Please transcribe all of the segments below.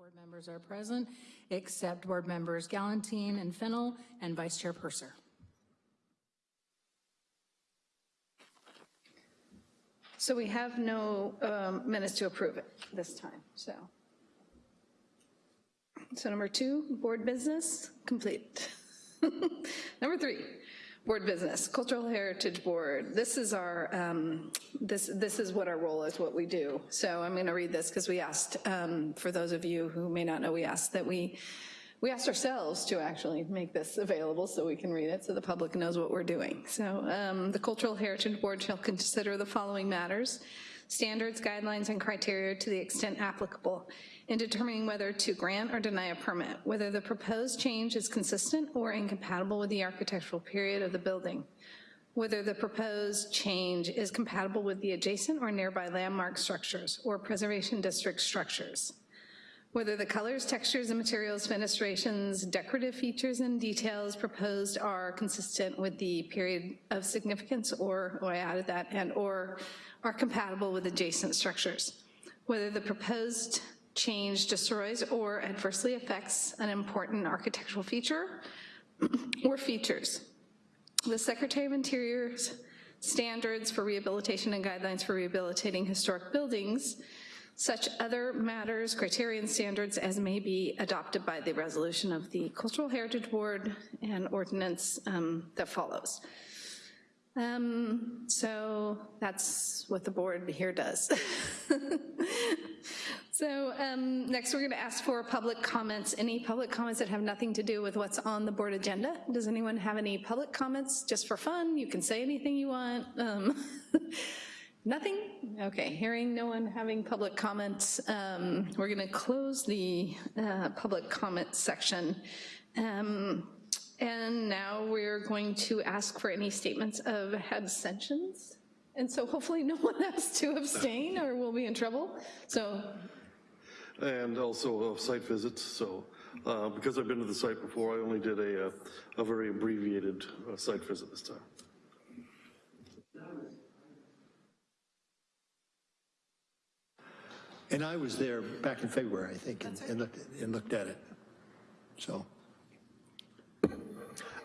board members are present, except board members Galantine and Fennel and Vice Chair Purser. So we have no um, minutes to approve it this time, so. So number two, board business, complete. Number three, board business, Cultural Heritage Board. This is our, um, this, this is what our role is, what we do. So I'm gonna read this because we asked, um, for those of you who may not know, we asked that we, we asked ourselves to actually make this available so we can read it, so the public knows what we're doing. So um, the Cultural Heritage Board shall consider the following matters, standards, guidelines, and criteria to the extent applicable in determining whether to grant or deny a permit, whether the proposed change is consistent or incompatible with the architectural period of the building, whether the proposed change is compatible with the adjacent or nearby landmark structures or preservation district structures, whether the colors, textures, and materials, fenestrations, decorative features, and details proposed are consistent with the period of significance or, oh, I added that, and or are compatible with adjacent structures, whether the proposed change destroys or adversely affects an important architectural feature or features. The Secretary of Interior's standards for rehabilitation and guidelines for rehabilitating historic buildings, such other matters, criterion standards as may be adopted by the resolution of the Cultural Heritage Board and ordinance um, that follows. Um, so that's what the board here does. so um, next we're gonna ask for public comments. Any public comments that have nothing to do with what's on the board agenda? Does anyone have any public comments just for fun? You can say anything you want. Um, Nothing? Okay, hearing no one having public comments, um, we're gonna close the uh, public comment section. Um, and now we're going to ask for any statements of abstentions. And so hopefully no one has to abstain or we'll be in trouble. So, And also uh, site visits, so uh, because I've been to the site before, I only did a, uh, a very abbreviated uh, site visit this time. And I was there back in February, I think, and, and looked, and looked at it. So,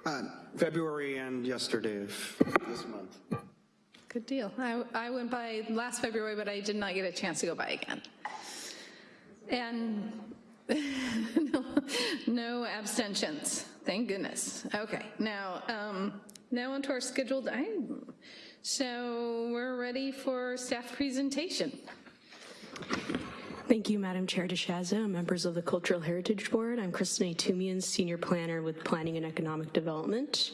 Uh, February and yesterday of this month. good deal. I, I went by last February, but I did not get a chance to go by again. And no, no abstentions, thank goodness. Okay, now, um, now onto our scheduled item. So we're ready for staff presentation. Thank you, Madam Chair DeShaza, members of the Cultural Heritage Board. I'm Kristen Tumian, Senior Planner with Planning and Economic Development.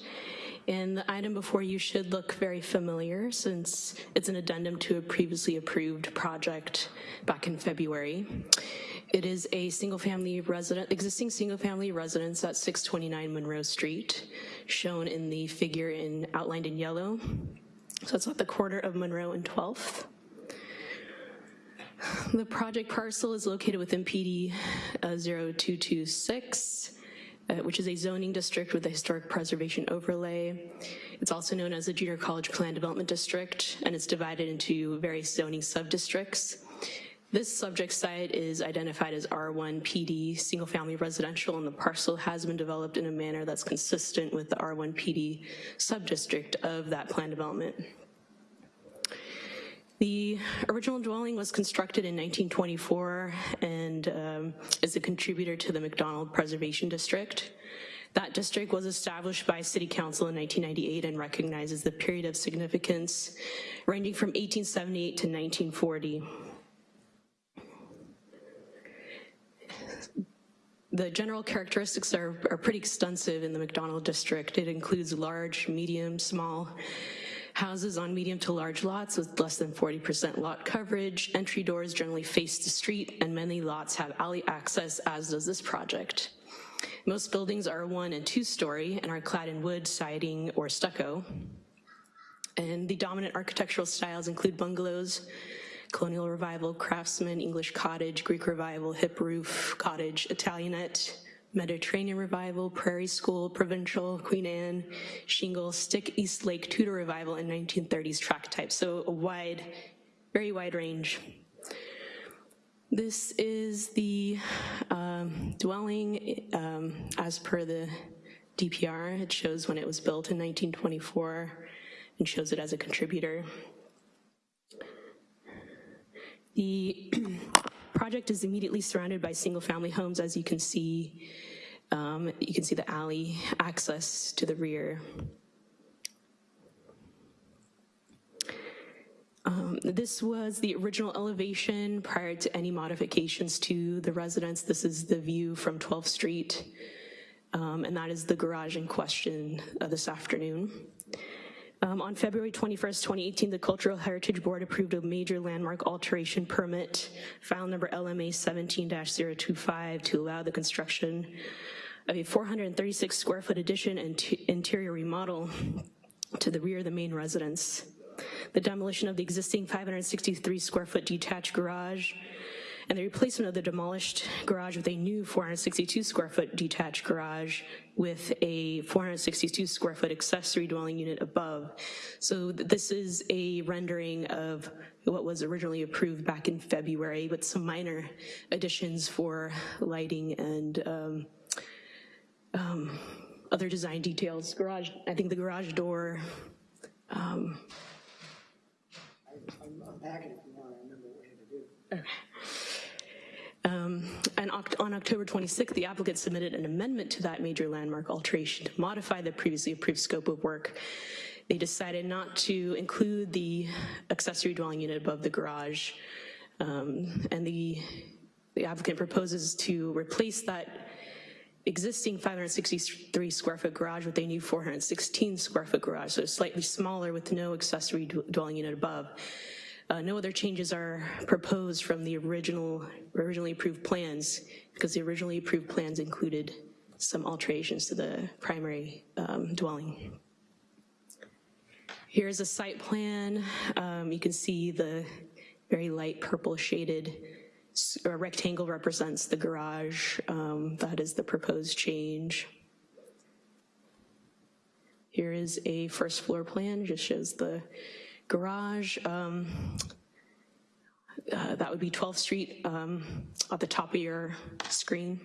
And the item before you should look very familiar since it's an addendum to a previously approved project back in February. It is a single-family resident, existing single-family residence at 629 Monroe Street, shown in the figure in outlined in yellow. So it's at the corner of Monroe and 12th. The project parcel is located within PD uh, 0226, uh, which is a zoning district with a historic preservation overlay. It's also known as the Junior College Plan Development District, and it's divided into various zoning sub-districts. This subject site is identified as R1 PD, single family residential, and the parcel has been developed in a manner that's consistent with the R1 PD sub-district of that plan development. The original dwelling was constructed in 1924 and um, is a contributor to the McDonald Preservation District. That district was established by City Council in 1998 and recognizes the period of significance ranging from 1878 to 1940. The general characteristics are, are pretty extensive in the McDonald district. It includes large, medium, small houses on medium to large lots with less than 40% lot coverage. Entry doors generally face the street and many lots have alley access as does this project. Most buildings are one and two story and are clad in wood, siding, or stucco. And the dominant architectural styles include bungalows, colonial revival, craftsman, English cottage, Greek revival, hip roof, cottage, Italianate, Mediterranean revival, prairie school, provincial, Queen Anne, shingle, stick, Eastlake, Tudor revival, and 1930s tract type. So a wide, very wide range. This is the um, dwelling um, as per the DPR. It shows when it was built in 1924 and shows it as a contributor. The project is immediately surrounded by single-family homes, as you can see. Um, You can see the alley access to the rear. Um, This was the original elevation prior to any modifications to the residence. This is the view from 12th Street, um, and that is the garage in question uh, this afternoon. Um, On February 21st, 2018, the Cultural Heritage Board approved a major landmark alteration permit, file number LMA 17-025, to allow the construction of a 436 square foot addition and interior remodel to the rear of the main residence. The demolition of the existing 563 square foot detached garage and the replacement of the demolished garage with a new 462 square foot detached garage with a 462 square foot accessory dwelling unit above. So th- this is a rendering of what was originally approved back in February with some minor additions for lighting and um, um, other design details. Garage, I think the garage door, Um, And on October 26th, the applicant submitted an amendment to that major landmark alteration to modify the previously approved scope of work. They decided not to include the accessory dwelling unit above the garage. Um, And the the applicant proposes to replace that existing 563 square foot garage with a new 416 square foot garage, so slightly smaller with no accessory dwelling unit above. Uh, No other changes are proposed from the original, originally approved plans, because the originally approved plans included some alterations to the primary um, dwelling. Here's a site plan. Um, You can see the very light purple shaded rectangle represents the garage. Um, That is the proposed change. Here is a first floor plan, just shows the garage. Um, uh, That would be 12th Street um, at the top of your screen.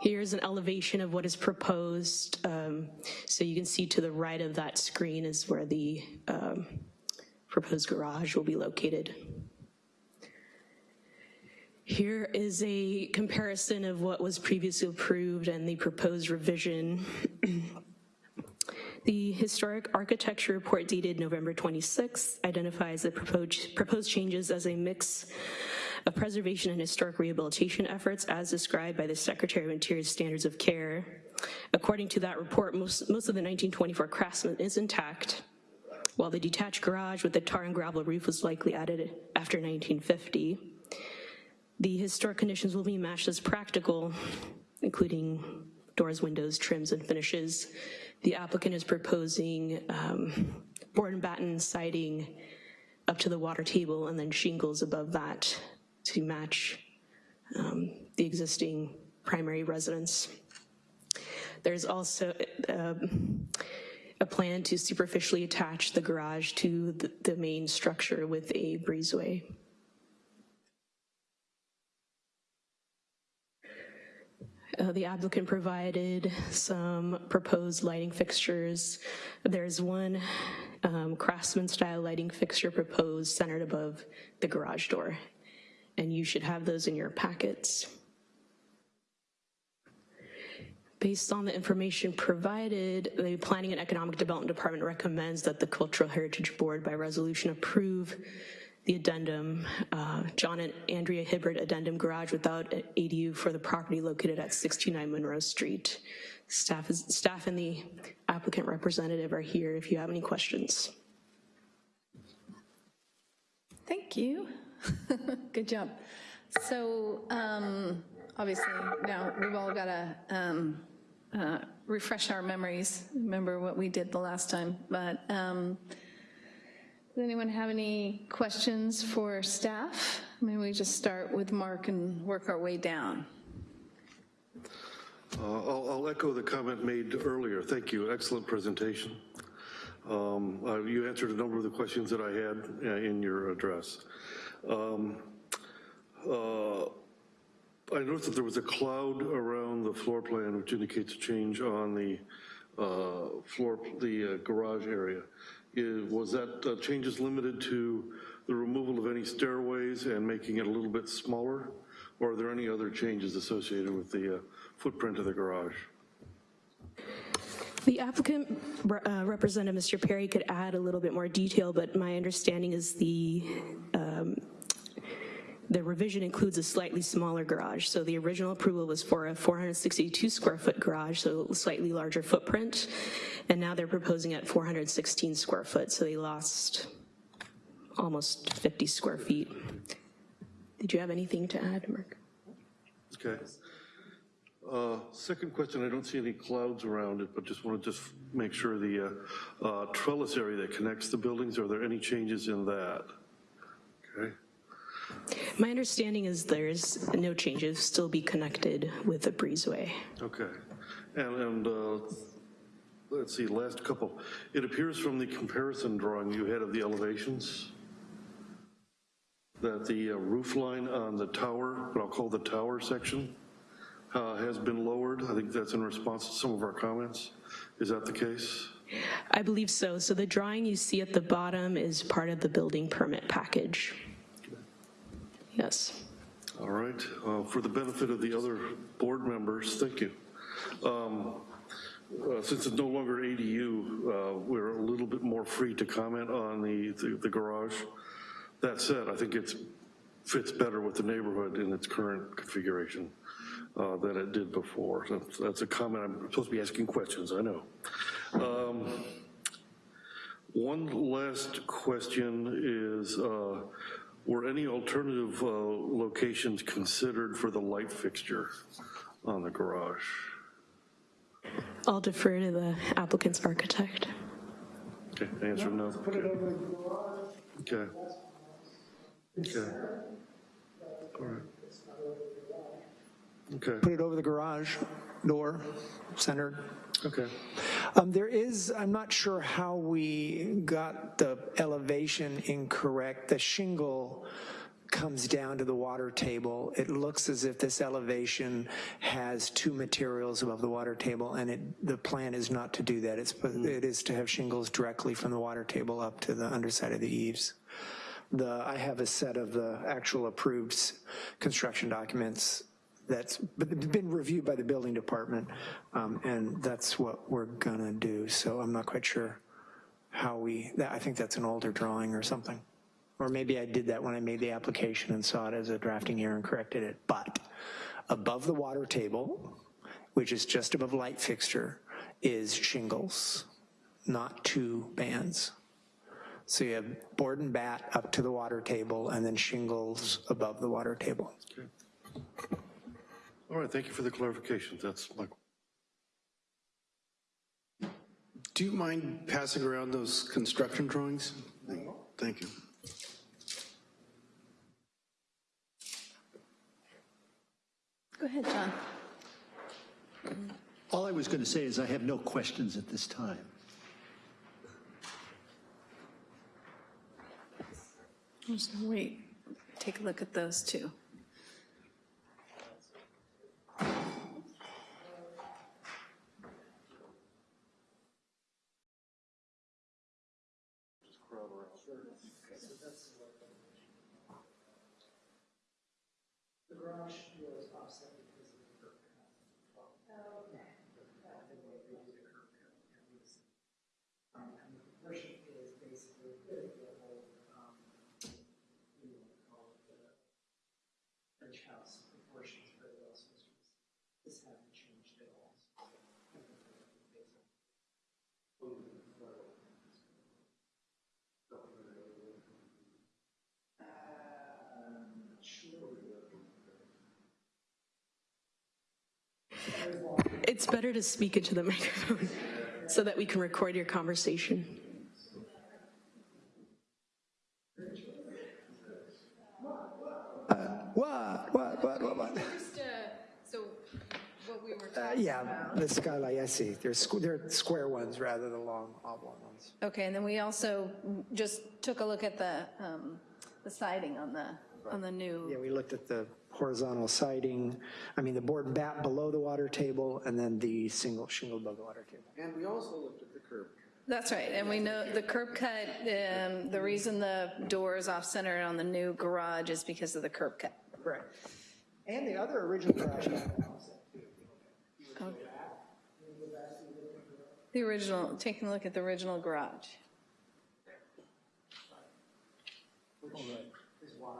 Here's an elevation of what is proposed. Um, So you can see to the right of that screen is where the um, proposed garage will be located. Here is a comparison of what was previously approved and the proposed revision. The Historic Architecture Report dated November 26 identifies the proposed, proposed changes as a mix of preservation and historic rehabilitation efforts as described by the Secretary of Interior's Standards of Care. According to that report, most, most of the 1924 craftsman is intact, while the detached garage with the tar and gravel roof was likely added after 1950. The historic conditions will be matched as practical, including doors, windows, trims, and finishes. The applicant is proposing um, board and batten siding up to the water table and then shingles above that to match um, the existing primary residence. There's also um, a plan to superficially attach the garage to the- the main structure with a breezeway. Uh, The applicant provided some proposed lighting fixtures. There's one um, craftsman-style lighting fixture proposed centered above the garage door, and you should have those in your packets. Based on the information provided, the Planning and Economic Development Department recommends that the Cultural Heritage Board by resolution approve the addendum, uh, John and Andrea Hibbert addendum garage without ADU for the property located at 629 Monroe Street. Staff is, staff and the applicant representative are here if you have any questions. Thank you. Good job. So um, obviously, now we've all got to refresh our memories, remember what we did the last time. But um, does anyone have any questions for staff? Maybe we just start with Mark and work our way down. Uh, I'll I'll echo the comment made earlier. Thank you, excellent presentation. Um, uh, You answered a number of the questions that I had uh, in your address. Um, uh, I noticed that there was a cloud around the floor plan which indicates a change on the uh, floor, the uh, garage area. Was that uh, changes limited to the removal of any stairways and making it a little bit smaller? Or are there any other changes associated with the uh, footprint of the garage? The applicant, uh, Representative Mr. Perry, could add a little bit more detail, but my understanding is the, um, the revision includes a slightly smaller garage. So the original approval was for a 462 square foot garage, so slightly larger footprint. And now they're proposing at 416 square foot, so they lost almost 50 square feet. Did you have anything to add, Mark? Okay. Uh, Second question, I don't see any clouds around it, but just want to just make sure the uh, uh, trellis area that connects the buildings, are there any changes in that? Okay, My understanding is there's no changes, still be connected with the breezeway. okay. And, and uh, let's see, last couple. It appears from the comparison drawing you had of the elevations that the uh, roof line on the tower, what I'll call the tower section, uh, has been lowered. I think that's in response to some of our comments. Is that the case? I believe so. So the drawing you see at the bottom is part of the building permit package. Yes. All right, uh, for the benefit of the other board members, thank you. Um, uh, Since it's no longer ADU, uh, we're a little bit more free to comment on the, the- the garage. That said, I think it fits better with the neighborhood in its current configuration uh, than it did before. That's- That's a comment, I'm supposed to be asking questions, I know. Um, One last question is, uh, were any alternative uh, locations considered for the light fixture on the garage? I'll defer to the applicant's architect. Okay, answer no. Put it over the garage. Okay. Okay. All right. Okay, put it over the garage door, centered. okay. Um, There is, I'm not sure how we got the elevation incorrect. The shingle comes down to the water table. It looks as if this elevation has two materials above the water table, and it, the plan is not to do that. It's, it is to have shingles directly from the water table up to the underside of the eaves. The, I have a set of the actual approved construction documents that's been reviewed by the building department, um, and that's what we're gonna do. So I'm not quite sure how we, that- I think that's an older drawing or something. Or maybe I did that when I made the application and saw it as a drafting error and corrected it. But above the water table, which is just above light fixture, is shingles, not two bands. So you have board and bat up to the water table and then shingles above the water table. All right, thank you for the clarification. That's my, Do you mind passing around those construction drawings? Thank you. Go ahead, John. All I was going to say is I have no questions at this time. I'm just gonna wait, take a look at those two. It's better to speak into the microphone so that we can record your conversation. What, what, what, what, what? So what we were Uh, Yeah, the skylight, I see. They're, squ- they're square ones rather than long oblong ones. Okay, and then we also just took a look at the, um, the siding on the, on the new. Yeah, we looked at the horizontal siding, I mean, the board bat below the water table, and then the single shingle above the water table. And we also looked at the curb. That's right, and we know the curb cut, um, the reason the door is off-center on the new garage is because of the curb cut. Correct. And the other original garage had an offset. The original, taking a look at the original garage. Is why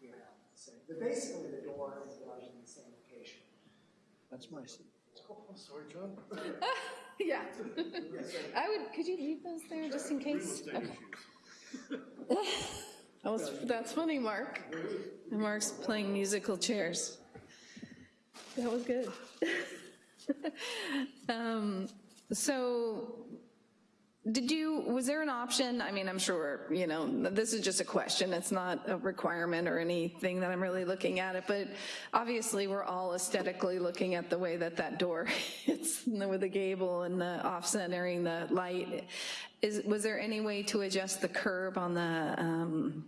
you have the same, but basically the door and the garage are in the same location. That's my seat. Sorry, John. Yeah. I would, could you leave those there just in case? Okay. That was, that's funny, Mark. Mark's playing musical chairs. That was good. Um, So, did you, was there an option, I mean, I'm sure, you know, this is just a question, it's not a requirement or anything that I'm really looking at it, but obviously, we're all aesthetically looking at the way that that door hits with the gable and the off-centering the light. Is, was there any way to adjust the curb on the, um,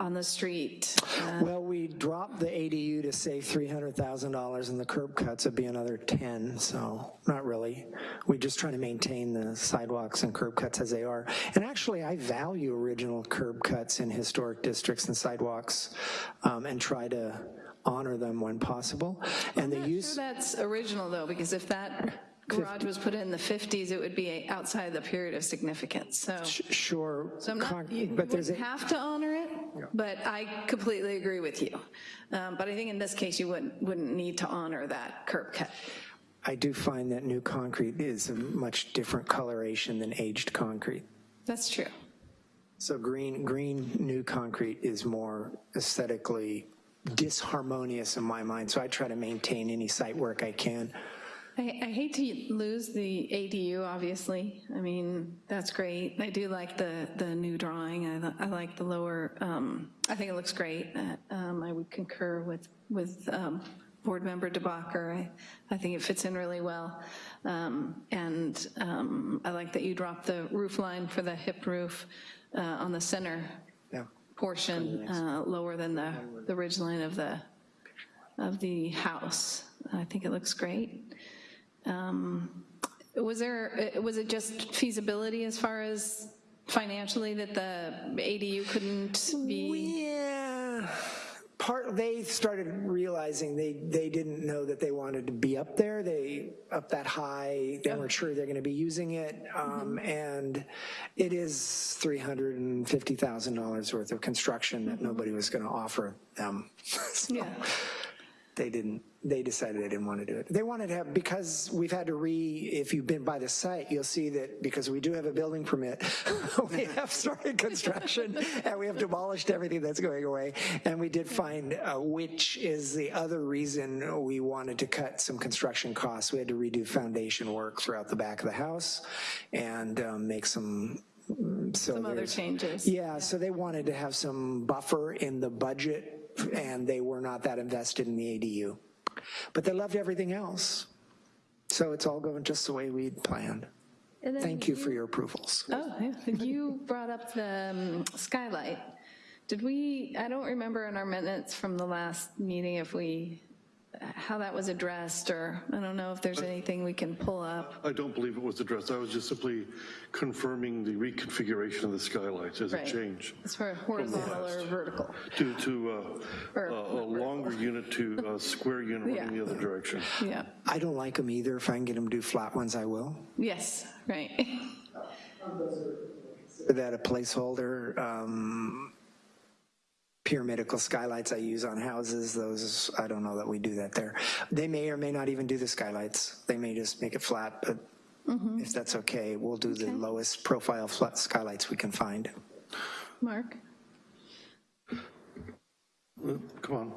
on the street? Uh, Well, we dropped the ADU to save $300,000 and the curb cuts would be another 10, so not really. We're just trying to maintain the sidewalks and curb cuts as they are. And actually, I value original curb cuts in historic districts and sidewalks um, and try to honor them when possible. And the Sure use, that's original, though, because if that garage was put in the 50s, it would be outside the period of significance, so. sure, So I'm not, con- you but there's wouldn't a, have to honor it, but I completely agree with you. Um, But I think in this case, you wouldn't, wouldn't need to honor that curb cut. I do find that new concrete is a much different coloration than aged concrete. That's true. So green, green new concrete is more aesthetically disharmonious in my mind, so I try to maintain any site work I can. I, I hate to lose the ADU, obviously. I mean, that's great. I do like the, the new drawing. I, I like the lower, um, I think it looks great. Uh, Um, I would concur with, with um, Board Member DeBacher. I, I think it fits in really well. Um, And um, I like that you dropped the roof line for the hip roof uh, on the center Yeah. portion, uh, lower than the, the ridge line of the, of the house. I think it looks great. Um, Was there, uh, was it just feasibility as far as financially that the ADU couldn't be? Yeah, part, they started realizing they, they didn't know that they wanted to be up there, they, up that high, they weren't sure they're gonna be using it, um, and it is $350,000 worth of construction that nobody was gonna offer them. So Yeah. They didn't, they decided they didn't want to do it. They wanted to have, because we've had to re, if you've been by the site, you'll see that because we do have a building permit, we have started construction and we have demolished everything that's going away. And we did find, uh, which is the other reason we wanted to cut some construction costs. We had to redo foundation work throughout the back of the house and um, make some, so Some other changes. yeah, so they wanted to have some buffer in the budget, and they were not that invested in the ADU. But they loved everything else. So it's all going just the way we'd planned. Thank you for your approvals. Oh, yeah. You brought up the um, skylight. Did we, I don't remember in our minutes from the last meeting if we, how that was addressed, or I don't know if there's anything we can pull up. I don't believe it was addressed. I was just simply confirming the reconfiguration of the skylights as a change As far as horizontal or vertical. to, to uh, Or- a a longer unit to a square unit in the other direction. Yeah, I don't like them either. If I can get them to do flat ones, I will. yes, right. That a placeholder, um, pyramidical skylights I use on houses, those, I don't know that we do that there. They may or may not even do the skylights. They may just make it flat, but if that's okay, we'll do the lowest profile flat skylights we can find. Mark? Come on.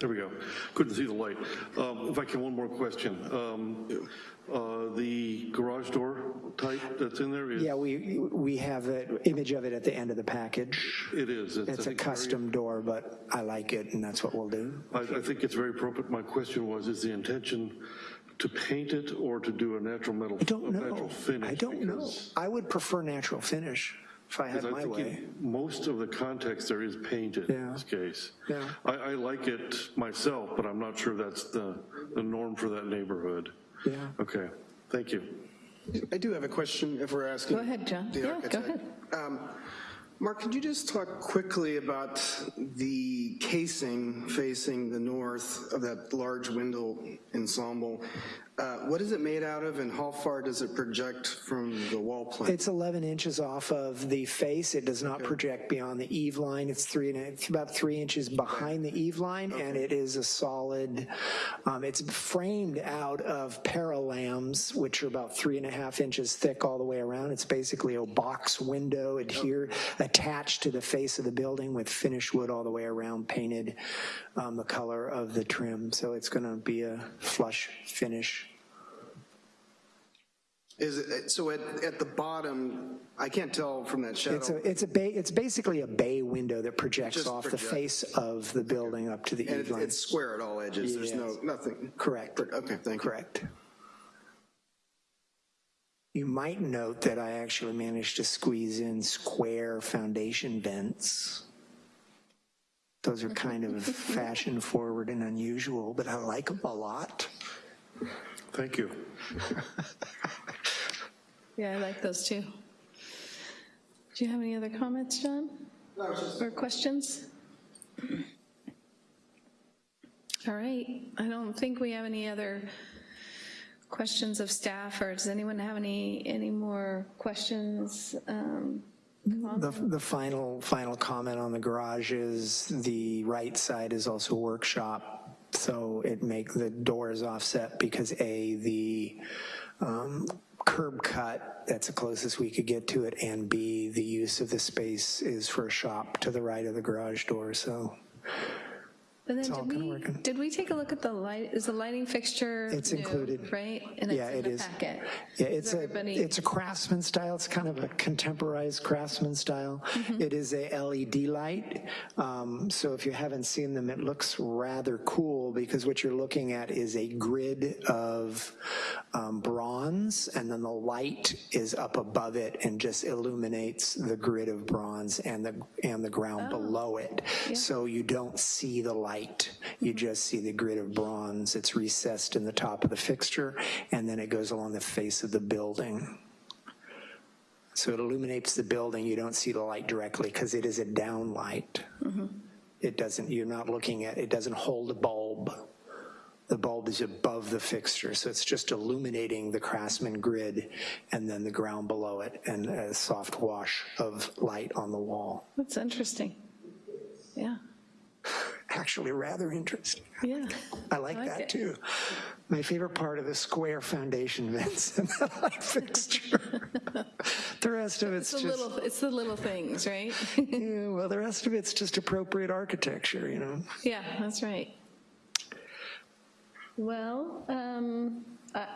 There we go. Couldn't see the light. Um, If I can, one more question. Um, uh, The garage door type that's in there is? Yeah, we, we have an image of it at the end of the package. It is. I It's a think very- custom door, but I like it, and that's what we'll do. I, I think it's very appropriate. My question was, is the intention to paint it or to do a natural metal? I don't Natural know. finish? I don't know. I would prefer natural finish. if I had I my think way. most of the context there is painted yeah. in this case. Yeah. I, I like it myself, but I'm not sure that's the, the norm for that neighborhood. Yeah. Okay, thank you. I do have a question if we're asking. Go ahead, John. the Yeah, go ahead. Um, Mark, could you just talk quickly about the casing facing the north of that large window ensemble? Uh, What is it made out of and how far does it project from the wall plane? It's 11 inches off of the face. It does not project beyond the eave line. It's three and a, it's about three inches behind the eave line, and it is a solid. Um, it's framed out of Parallams, which are about three and a half inches thick all the way around. It's basically a box window adhered attached to the face of the building with finished wood all the way around, painted um, the color of the trim. So it's going to be a flush finish. Is it, uh, so at, at the bottom, I can't tell from that shadow. It's a, it's a bay, it's basically a bay window that projects Just off the face of the building up to the and eave it- line. it's square at all edges, there's no, nothing. Correct. Okay, thank you. Correct. You might note that I actually managed to squeeze in square foundation vents. Those are kind of fashion forward and unusual, but I like them a lot. Thank you. Yeah, I like those too. Do you have any other comments, John? Or questions? All right, I don't think we have any other questions of staff, or does anyone have any, any more questions? Um, The, the final, final comment on the garage is the right side is also workshop. So it make the doors offset because A, the um, curb cut, that's the closest we could get to it, and B, the use of the space is for a shop to the right of the garage door, so And then did we, did we take a look at the light, is the lighting fixture? It's new, included. Right? And yeah, it's in it the is. packet? Yeah, it's a, it's a craftsman style, it's kind of a contemporized craftsman style. It is a LED light, um, so if you haven't seen them, it looks rather cool because what you're looking at is a grid of um, bronze, and then the light is up above it and just illuminates the grid of bronze and the, and the ground below it. So you don't see the light, you just see the grid of bronze. It's recessed in the top of the fixture, and then it goes along the face of the building. So it illuminates the building, you don't see the light directly because it is a down light. Mm-hmm. It doesn't, you're not looking at, it doesn't hold a bulb. The bulb is above the fixture, so it's just illuminating the Craftsman grid and then the ground below it and a soft wash of light on the wall. That's interesting. Yeah, Actually rather interesting. yeah. I like like that it. too. My favorite part of the square foundation vents and the light fixture. The rest of it's It's just, little, it's the little things, right? yeah, well, the rest of it's just appropriate architecture, you know? Yeah, that's right. Well, um, I,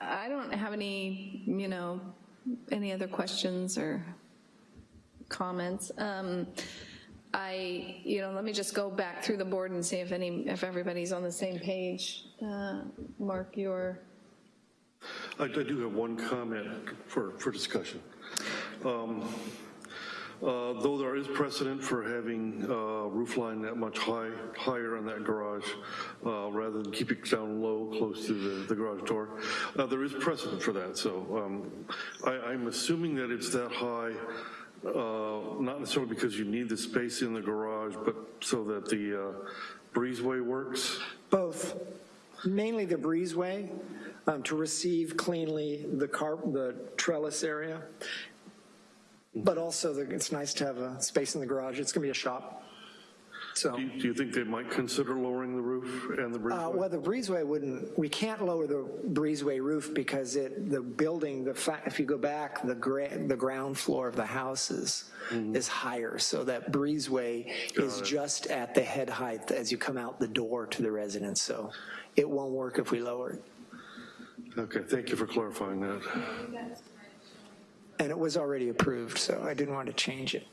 I don't have any, you know, any other questions or comments. Um, I, you know, let me just go back through the board and see if any, if everybody's on the same page. Uh, Mark, your, I I do have one comment for, for discussion. Um, uh, Though there is precedent for having uh, roof line that much high, higher on that garage, uh, rather than keep it down low, close to the, the garage door, uh, there is precedent for that, so um, I, I'm assuming that it's that high, uh, not necessarily because you need the space in the garage, but so that the uh, breezeway works? Both, mainly the breezeway, um, to receive cleanly the car, the trellis area. But also, the- it's nice to have a space in the garage. It's gonna be a shop. So, Do you- do you think they might consider lowering the roof and the uh, breezeway? well, the breezeway wouldn't, we can't lower the breezeway roof because it, the building, the fact, if you go back, the gra, the ground floor of the houses is higher. So that breezeway is just at the head height as you come out the door to the residence. So it won't work if we lower it. Okay, thank you for clarifying that. And it was already approved, so I didn't want to change it.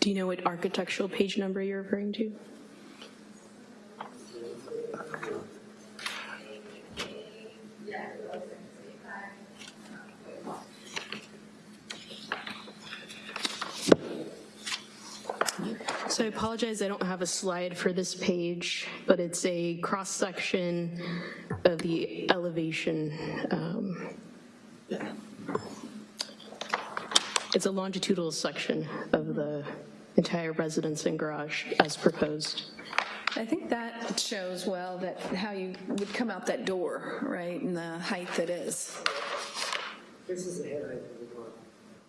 Do you know what architectural page number you're referring to? So I apologize, I don't have a slide for this page, but it's a cross-section of the elevation. um, It's a longitudinal section of the entire residence and garage as proposed. I think that shows well that, how you would come out that door, right, and the height that is. This is the head height of the door,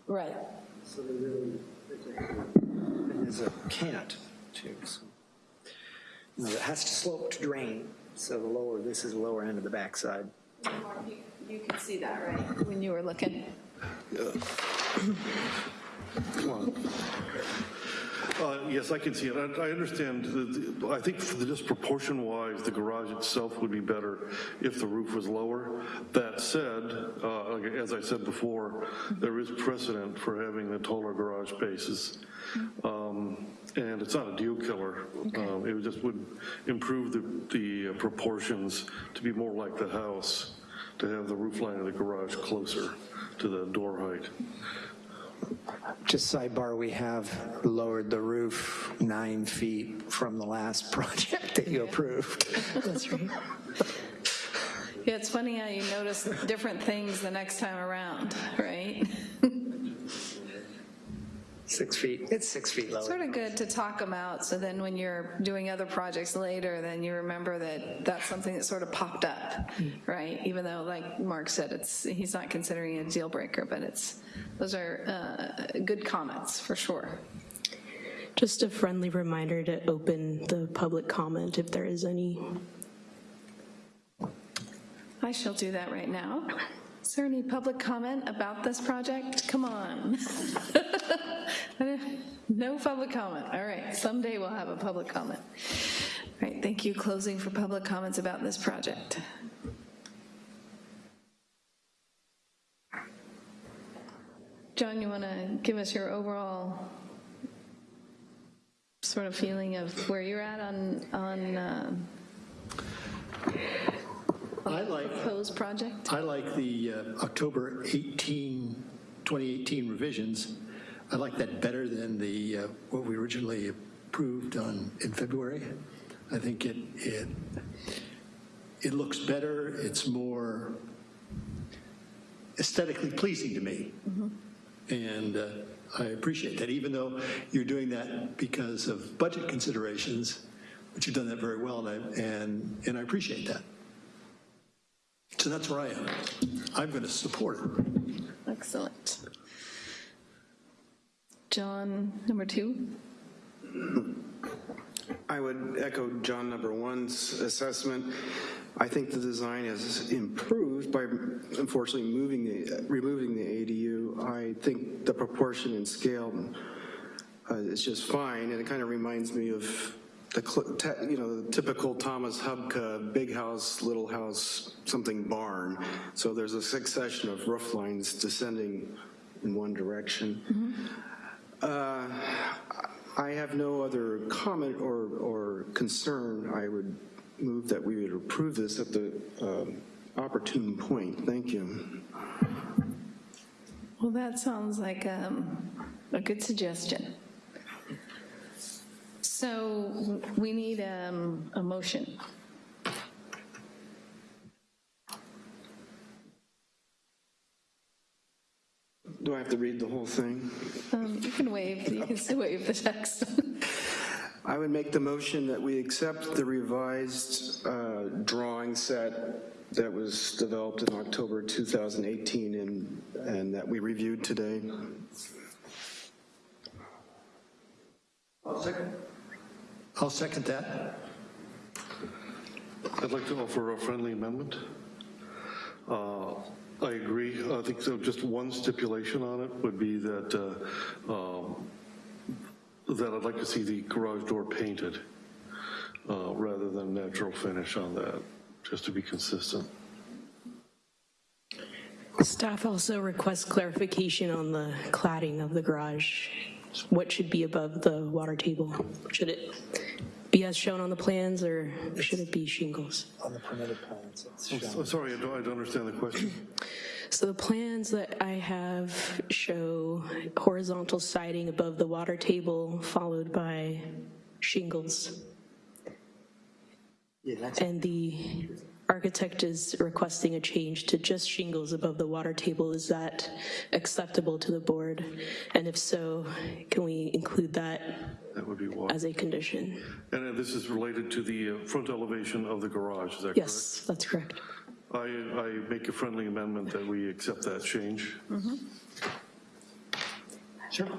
Right. so they really, and there's a cant too, so. You know, it has to slope to drain, so the lower, this is the lower end of the backside. You can see that, right? When you were looking. Uh, Uh, Yes, I can see it. I I understand, the- the- I think for the disproportion-wise, the garage itself would be better if the roof was lower. That said, uh, as I said before, there is precedent for having the taller garage spaces. Um, And it's not a deal killer. Um, It just would improve the the proportions to be more like the house, to have the roof line of the garage closer to the door height. Just sidebar, we have lowered the roof nine feet from the last project that you approved. That's right. Yeah, it's funny how you notice different things the next time around, right? Six feet, it's six feet lower. Sort of good to talk them out, so then when you're doing other projects later, then you remember that that's something that sort of popped up, right? Even though, like Mark said, it's, he's not considering it a deal breaker, but it's, those are uh, good comments, for sure. Just a friendly reminder to open the public comment if there is any. I shall do that right now. Is there any public comment about this project? Come on. No public comment. All right, someday we'll have a public comment. All right, thank you. Closing for public comments about this project. John, you want to give us your overall sort of feeling of where you're at on, on uh, I like, proposed project? I like the uh, October 18, 2018 revisions. I like that better than the, uh, what we originally approved on, in February. I think it, it, it looks better, it's more aesthetically pleasing to me. And uh, I appreciate that, even though you're doing that because of budget considerations, but you've done that very well, and I, and, and I appreciate that. So that's where I am. I'm going to support it. Excellent. John, number two? I would echo John number one's assessment. I think the design has improved by unfortunately moving the, removing the ADU. I think the proportion and scale uh, is just fine, and it kind of reminds me of the, you know, the typical Thomas Hubka, big house, little house, something barn. So there's a succession of roof lines descending in one direction. Uh, I have no other comment or, or concern. I would move that we would approve this at the um, opportune point. Thank you. Well, that sounds like um, a good suggestion. So we need um, a motion. Do I have to read the whole thing? Um, You can waive, you can still waive the text. I would make the motion that we accept the revised uh, drawing set that was developed in October 2018 and, and that we reviewed today. I'll second that. I'd like to offer a friendly amendment. Uh, I agree. I think so. Just one stipulation on it would be that uh, um, that I'd like to see the garage door painted uh, rather than natural finish on that, just to be consistent. Staff also requests clarification on the cladding of the garage what should be above the water table? Should it be as shown on the plans, or should it be shingles? On the permitted plans, it's shown. so sorry, I don't, I don't understand the question. So the plans that I have show horizontal siding above the water table, followed by shingles. Yeah, that's, And the architect is requesting a change to just shingles above the water table. Is that acceptable to the board? And if so, can we include that That would be water. as a condition? And this is related to the uh, front elevation of the garage, is that correct? Yes, that's correct. I, I make a friendly amendment that we accept that change. Mm -hmm. sure.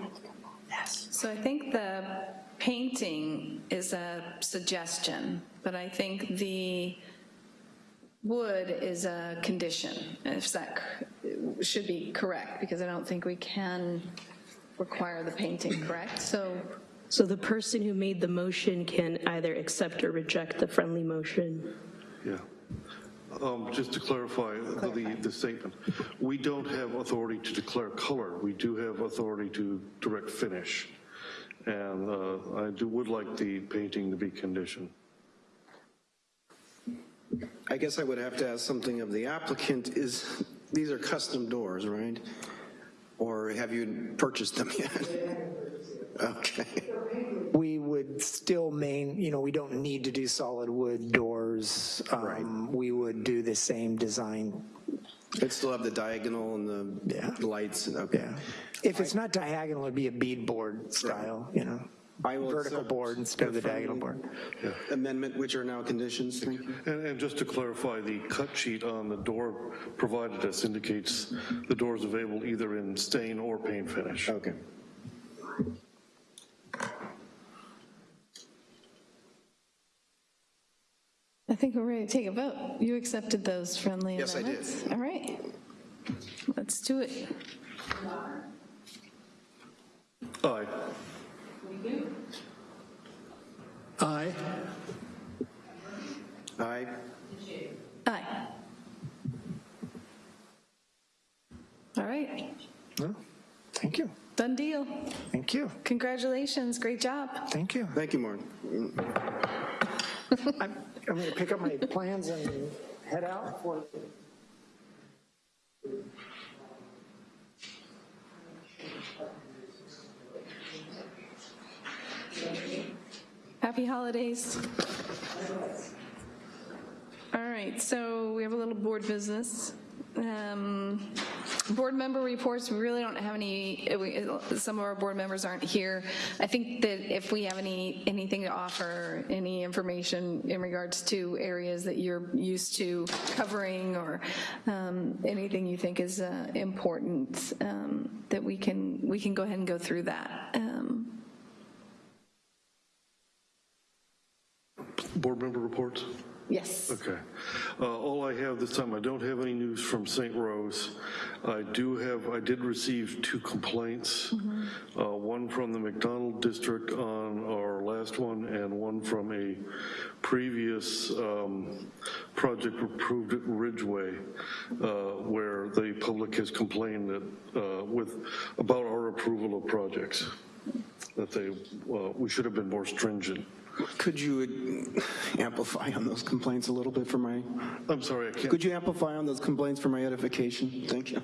So I think the painting is a suggestion, but I think the wood is a condition, if that should be correct, because I don't think we can require the painting, correct? So, So the person who made the motion can either accept or reject the friendly motion. Yeah. Um, Just to clarify the, the statement, we don't have authority to declare color. We do have authority to direct finish. And uh, I do, would like the painting to be conditioned. I guess I would have to ask something of the applicant, is, these are custom doors, right? Or have you purchased them yet? Okay. We would still main, you know, we don't need to do solid wood doors. Um, We would do the same design. It'd still have the diagonal and the Yeah. lights, okay. Yeah. If it's not diagonal, it'd be a beadboard style, you know? I will Vertical board instead of the the diagonal friendly- board. Amendment, which are now conditions, thank you. And, and just to clarify, the cut sheet on the door provided us indicates the door is available either in stain or paint finish. Okay. I think we're ready to take a vote. You accepted those friendly Yes, I did. amendments? All right. Let's do it. Aye. Aye. Aye. Aye. All right, No? Thank you, done deal. thank you, Congratulations, great job. thank you. Thank you, Martin. I'm, I'm going to pick up my plans and head out for. Happy holidays. All right, so we have a little board business. Um, Board member reports, we really don't have any, uh, we- some of our board members aren't here. I think that if we have any, anything to offer, any information in regards to areas that you're used to covering or um, anything you think is uh, important, um, that we can, we can go ahead and go through that. Board member reports? Yes. Okay. Uh, All I have this time, I don't have any news from St. Rose. I do have, I did receive two complaints, Uh, one from the McDonald District on our last one, and one from a previous um, project approved at Ridgway, uh, where the public has complained that, uh, with, about our approval of projects, that they, uh, we should have been more stringent. Could you amplify on those complaints a little bit for my, I'm sorry, I can't. could you amplify on those complaints for my edification? Thank you.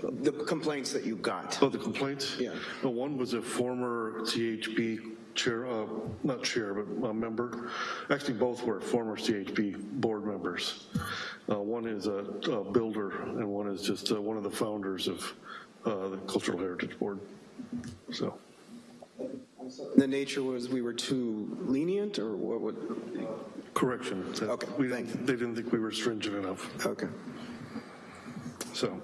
The complaints that you got. Oh, the complaints? Yeah. One was a former CHB chair, uh, not chair, but a member. Actually, both were former CHB board members. Uh, One is a a builder, and one is just uh, one of the founders of uh, the Cultural Heritage Board. So, The nature was we were too lenient, or what would, correction. that Okay, we thank didn't- They didn't think we were stringent enough, okay. so.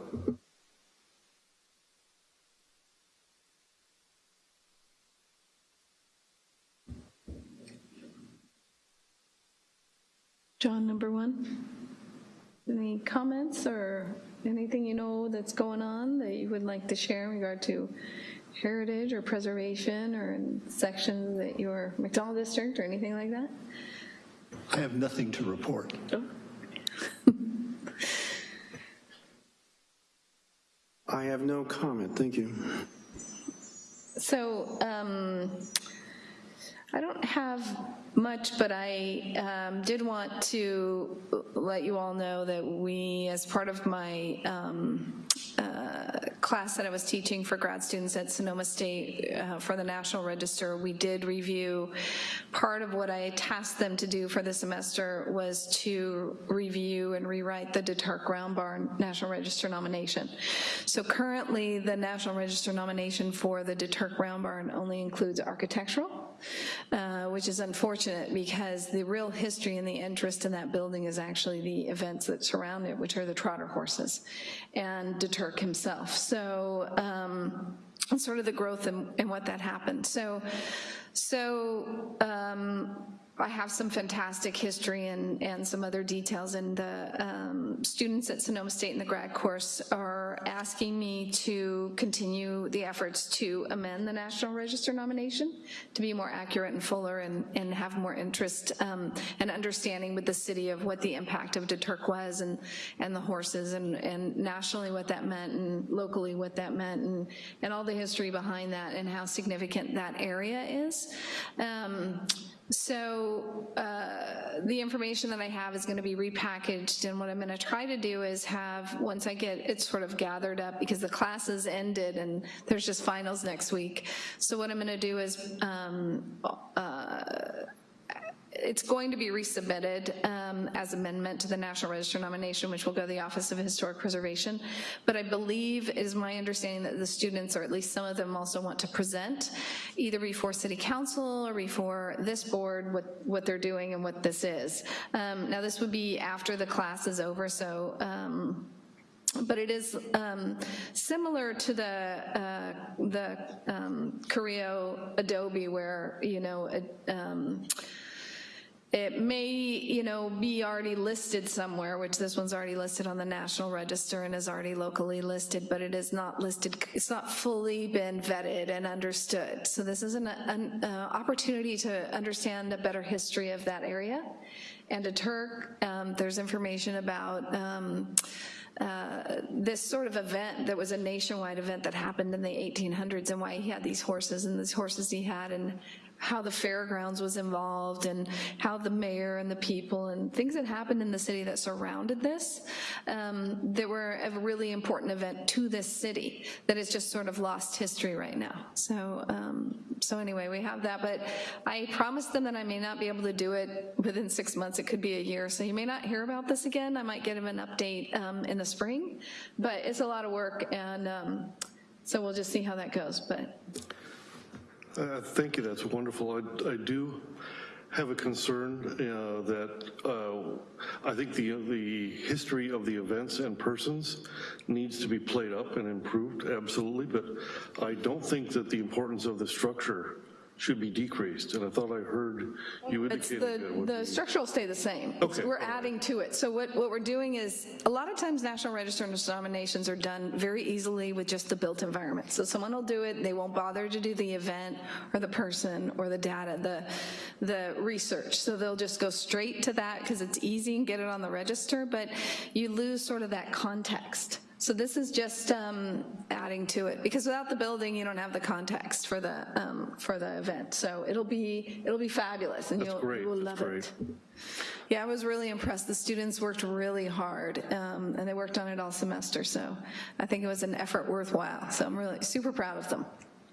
John, number one. Any comments or anything you know that's going on that you would like to share in regard to heritage or preservation or in sections that your McDonald district or anything like that? I have nothing to report. I have no comment, thank you. So um, I don't have much, but I um, did want to let you all know that we, as part of my um, uh, class that I was teaching for grad students at Sonoma State uh, for the National Register, we did review, part of what I tasked them to do for the semester was to review and rewrite the DeTurk Round Barn National Register nomination. So currently, the National Register nomination for the DeTurk Round Barn only includes architectural, uh, which is unfortunate because the real history and the interest in that building is actually the events that surround it, which are the trotter horses and DeTurk himself. So um, sort of the growth and, and what that happened. So, so um, I have some fantastic history and, and some other details, and the um, students at Sonoma State in the grad course are asking me to continue the efforts to amend the National Register nomination to be more accurate and fuller and, and have more interest um, and understanding with the city of what the impact of DeTurk was and, and the horses and, and nationally what that meant and locally what that meant and, and all the history behind that and how significant that area is. Um, so uh, the information that I have is going to be repackaged, and what I'm going to try to do is have, once I get it sort of gathered up, because the classes ended and there's just finals next week. So what I'm going to do is um, uh, it's going to be resubmitted um, as amendment to the National Register nomination, which will go to the Office of Historic Preservation. But I believe, it is my understanding that the students, or at least some of them also want to present either before City Council or before this board what, what they're doing and what this is. Um, now this would be after the class is over, so um, but it is um, similar to the uh, the um, Carrillo Adobe where, you know, uh, um, it may, you know, be already listed somewhere, which this one's already listed on the National Register and is already locally listed, but it is not listed, it's not fully been vetted and understood. So this is an, an uh, opportunity to understand a better history of that area. And DeTurk, um, there's information about um, uh, this sort of event that was a nationwide event that happened in the 1800s and why he had these horses and these horses he had and how the fairgrounds was involved and how the mayor and the people and things that happened in the city that surrounded this um, that were a really important event to this city that is just sort of lost history right now. So, um, so anyway, we have that, but I promised them that I may not be able to do it within six months. It could be a year, so you may not hear about this again. I might get them an update um, in the spring, but it's a lot of work, and um, so we'll just see how that goes. But Uh, Thank you, that's wonderful. I, I do have a concern uh, that uh, I think the, the history of the events and persons needs to be played up and improved, absolutely, but I don't think that the importance of the structure should be decreased, and I thought I heard you It's indicated that the, would the will stay the same. Okay, We're right. adding to it. So what, what we're doing is, a lot of times National Register nominations are done very easily with just the built environment. So someone will do it, they won't bother to do the event or the person or the data, the, the research. So they'll just go straight to that because it's easy and get it on the register, but you lose sort of that context. So this is just um, adding to it, because without the building, you don't have the context for the, um, for the event. So it'll be, it'll be fabulous, and you'll, great, you will that's love it. Yeah, I was really impressed. The students worked really hard, um, and they worked on it all semester, so I think it was an effort worthwhile. So I'm really super proud of them.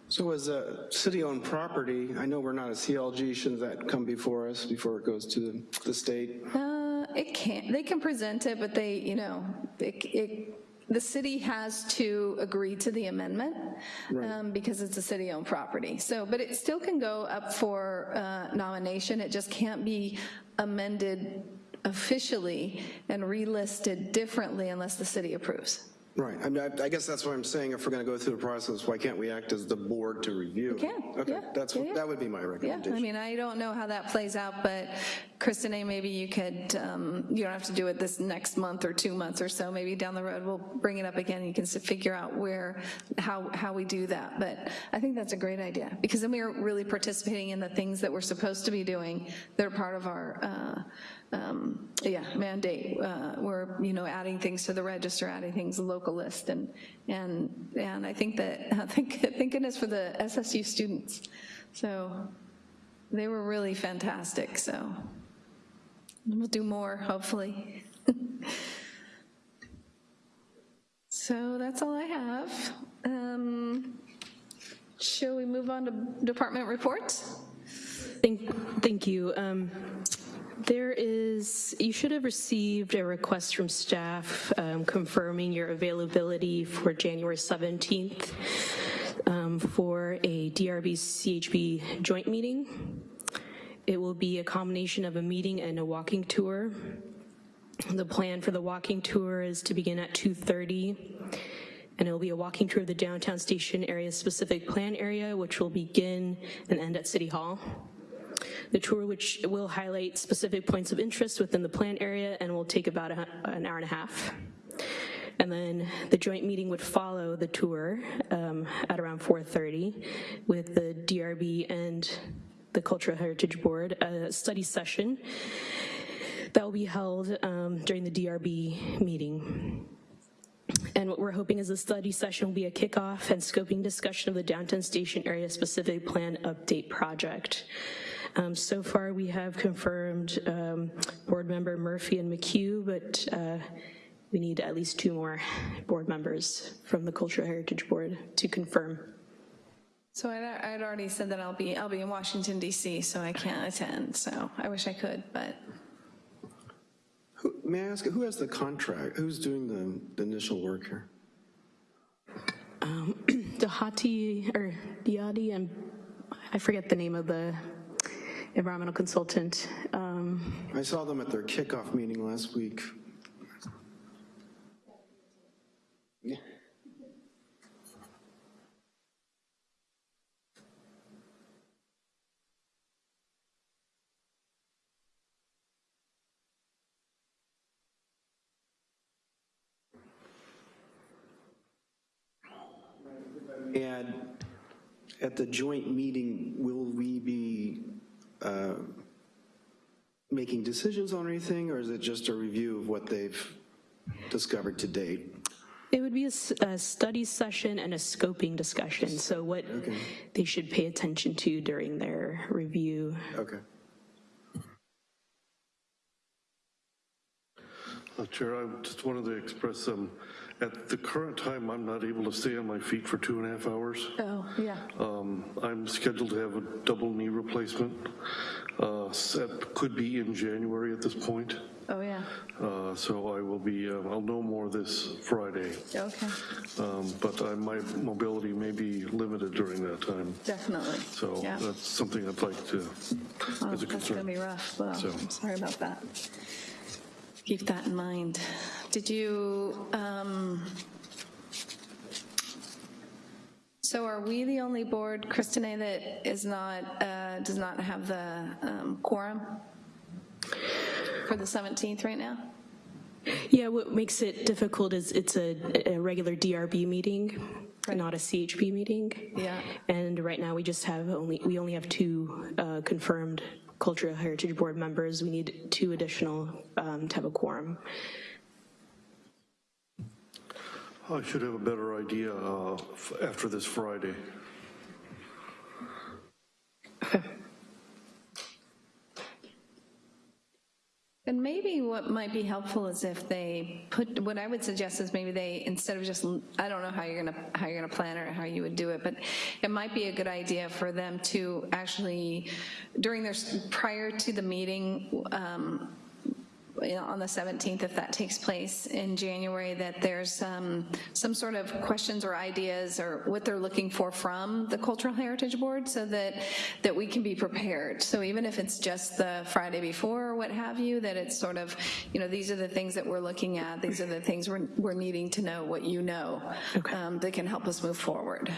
So as a city-owned property, I know we're not a CLG, shouldn't that come before us, before it goes to the- the state? Uh, It can't, they can present it, but they, you know, it, it, the city has to agree to the amendment um, because it's a city-owned property. So, but it still can go up for uh, nomination. It just can't be amended officially and relisted differently unless the city approves. Right, I mean, I I guess that's what I'm saying, if we're going to go through the process, why can't we act as the board to review? We can, Okay, yeah, that's, yeah, yeah. that would be my Yeah, recommendation. I mean, I don't know how that plays out, but Kristen, maybe you could, um, you don't have to do it this next month or two months or so, maybe down the road, we'll bring it up again, you can s- figure out where, how, how we do that, but I think that's a great idea, because then we are really participating in the things that we're supposed to be doing. That are part of our, uh, um, yeah, mandate. Uh, We're, you know, adding things to the register, adding things locally local list, and, and, and I think that, thank, thank goodness for the SSU students. So they were really fantastic, so we'll do more, hopefully. So that's all I have. Um, Shall we move on to department reports? Thank, thank you. Um, There is, you should have received a request from staff um, confirming your availability for January 17th um, for a DRB CHB joint meeting. It will be a combination of a meeting and a walking tour. The plan for the walking tour is to begin at 2:30, and it'll be a walking tour of the downtown station area specific plan area, which will begin and end at City Hall. The tour, which will highlight specific points of interest within the plan area and will take about a- an hour and a half. And then the joint meeting would follow the tour um, at around 4:30 with the DRB and the Cultural Heritage Board, a study session that will be held um, during the DRB meeting. And what we're hoping is the study session will be a kickoff and scoping discussion of the downtown station area specific plan update project. Um, So far, we have confirmed um, board member Murphy and McHugh, but uh, we need at least two more board members from the Cultural Heritage Board to confirm. So I'd, I'd already said that I'll be, I'll be in Washington DC, so I can't attend, so I wish I could, but Who- May I ask, who has the contract? Who's doing the- the initial work here? Dahati, or Diadi, and I forget the name of the environmental consultant. Um, I saw them at their kickoff meeting last week. And at the joint meeting, will we be uh, making decisions on anything, or is it just a review of what they've discovered to date? It would be a study session and a scoping discussion, so what they should pay attention to during their review. Okay. Uh, Chair, I just wanted to express, um, at the current time, I'm not able to stay on my feet for two and a half hours. Oh, yeah. Um, I'm scheduled to have a double knee replacement. Uh, That could be in January at this point. Oh, yeah. Uh, So I will be, uh, I'll know more this Friday. Okay, Um, But I- my mobility may be limited during that time. definitely. So Yeah. that's something I'd like to, Oh, as a That's gonna be rough, well, So- I'm sorry about that. Keep that in mind. Did you, um, so are we the only board, Kristine, that is not, uh, does not have the um, quorum for the 17th right now? Yeah, what makes it difficult is it's a, a regular DRB meeting, not a CHB meeting. Yeah. And right now, we just have only, we only have two uh, confirmed Cultural Heritage Board members. We need two additional um, to have a quorum. I should have a better idea uh, after this Friday. And maybe what might be helpful is if they put, what I would suggest is maybe they, instead of just, I don't know how you're gonna, how you're gonna plan or how you would do it, but it might be a good idea for them to actually, during their, prior to the meeting, um, you know, on the 17th, if that takes place in January, that there's um, some sort of questions or ideas or what they're looking for from the Cultural Heritage Board so that, that we can be prepared. So even if it's just the Friday before or what have you, that it's sort of, you know, these are the things that we're looking at, these are the things we're, we're needing to know what you know um, that can help us move forward.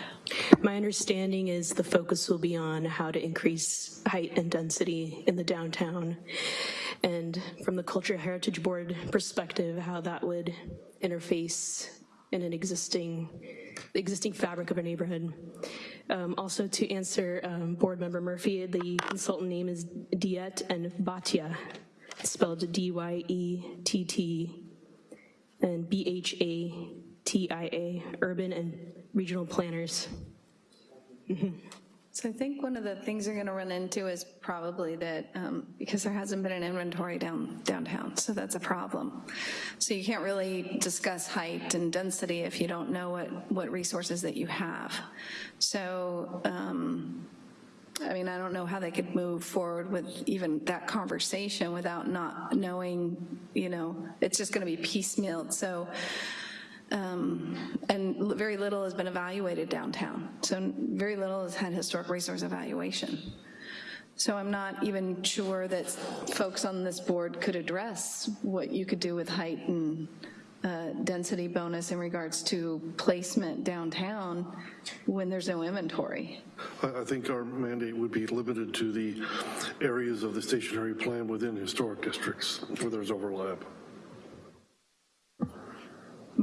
My understanding is the focus will be on how to increase height and density in the downtown. And from the Cultural Heritage Board perspective, how that would interface in an existing, existing fabric of a neighborhood. Um, Also, to answer um, Board Member Murphy, the consultant name is Dyett and Bhatia, spelled D-Y-E-T-T and B-H-A-T-I-A. Urban and regional planners. So I think one of the things you're going to run into is probably that, um, because there hasn't been an inventory down downtown, so that's a problem. So you can't really discuss height and density if you don't know what, what resources that you have. So, um, I mean, I don't know how they could move forward with even that conversation without not knowing, you know, it's just going to be piecemealed. So, um, and very little has been evaluated downtown. So very little has had historic resource evaluation. So I'm not even sure that folks on this board could address what you could do with height and uh, density bonus in regards to placement downtown when there's no inventory. I, think our mandate would be limited to the areas of the stationary plan within historic districts where there's overlap.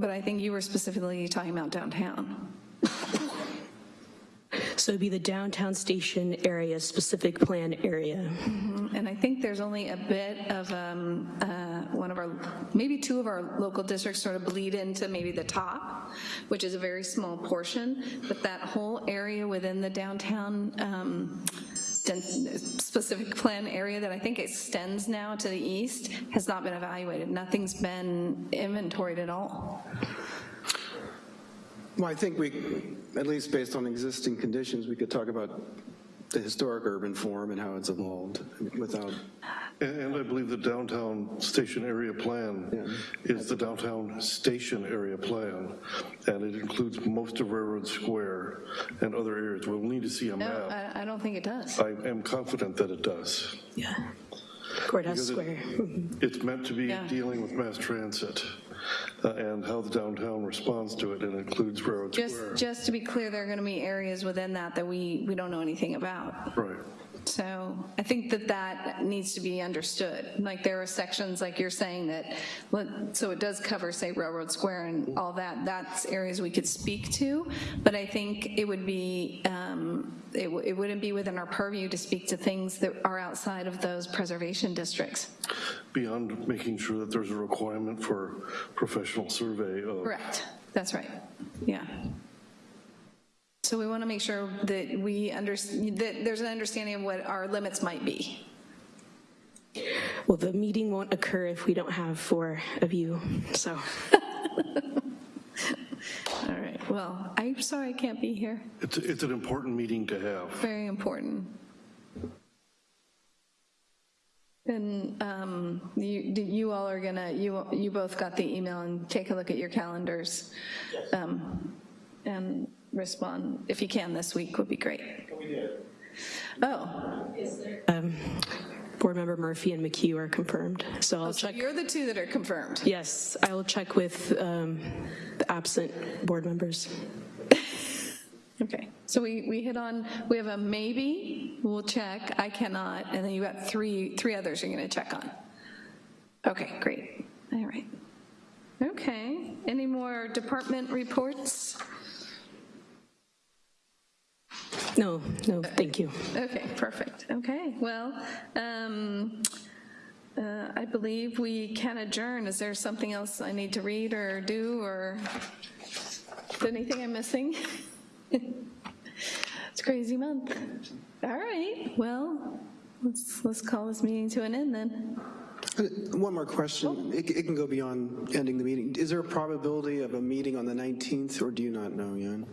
But I think you were specifically talking about downtown. So it'd be the downtown station area, specific plan area. And I think there's only a bit of, um, uh, one of our, maybe two of our local districts sort of bleed into maybe the top, which is a very small portion, but that whole area within the downtown um, specific plan area that I think extends now to the east has not been evaluated. Nothing's been inventoried at all. Well, I think we, at least based on existing conditions, we could talk about the historic urban form and how it's evolved without, And, and I believe the downtown station area plan is the downtown station area plan, and it includes most of Railroad Square and other areas. We'll need to see a No, map. I, I don't think it does. I am confident that it does. Yeah. Courthouse Because it- Square. It's meant to be Yeah. dealing with mass transit uh, and how the downtown responds to it, and includes Railroad Just, Square. just to be clear, there are going to be areas within that that we, we don't know anything about. Right. So I think that that needs to be understood. Like there are sections, like you're saying, that, so it does cover, say, Railroad Square and all that, that's areas we could speak to, but I think it would be, um, it w- it wouldn't be within our purview to speak to things that are outside of those preservation districts. Beyond making sure that there's a requirement for professional survey of Correct, that's right, yeah. So we want to make sure that we under, that there's an understanding of what our limits might be. Well, the meeting won't occur if we don't have four of you, so. All right, well, I'm sorry I can't be here. It's, it's an important meeting to have. Very important. And um, you, you all are gonna, you, you both got the email and take a look at your calendars. um, And respond, if you can this week, would be great. Oh, um, Board Member Murphy and McHugh are confirmed, so I'll so check. you're the two that are confirmed. Yes, I will check with um, the absent board members. Okay, so we, we hit on, we have a maybe, we'll check, I cannot, and then you got three, three others you're gonna check on. Okay, great, all right. Okay, any more department reports? No, no, thank you. Okay, perfect, okay, well, um, uh, I believe we can adjourn. Is there something else I need to read or do, or is there anything I'm missing? It's a crazy month. All right, well, let's, let's call this meeting to an end then. Uh, one more question. It, it can go beyond ending the meeting. Is there a probability of a meeting on the 19th, or do you not know, Jan?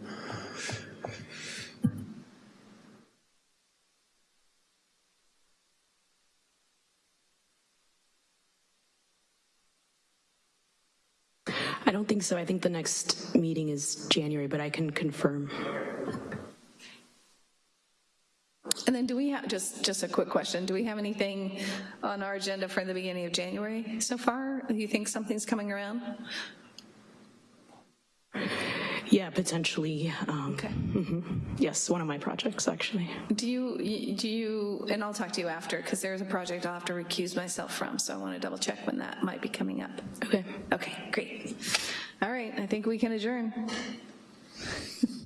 I don't think so. I think the next meeting is January, but I can confirm. And then do we have, just, just a quick question, do we have anything on our agenda for the beginning of January so far? Do you think something's coming around? Yeah, potentially. um, Okay. mhm. Yes, one of my projects, actually. Do you, do you, and I'll talk to you after, because there's a project I'll have to recuse myself from, so I want to double check when that might be coming up. Okay. Okay, great. All right, I think we can adjourn.